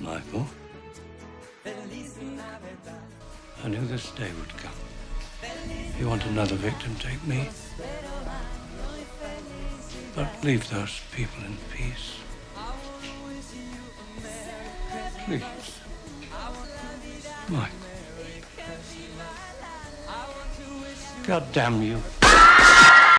Michael, I knew this day would come. If You want another victim, take me. But leave those people in peace. Please. Michael. God damn you.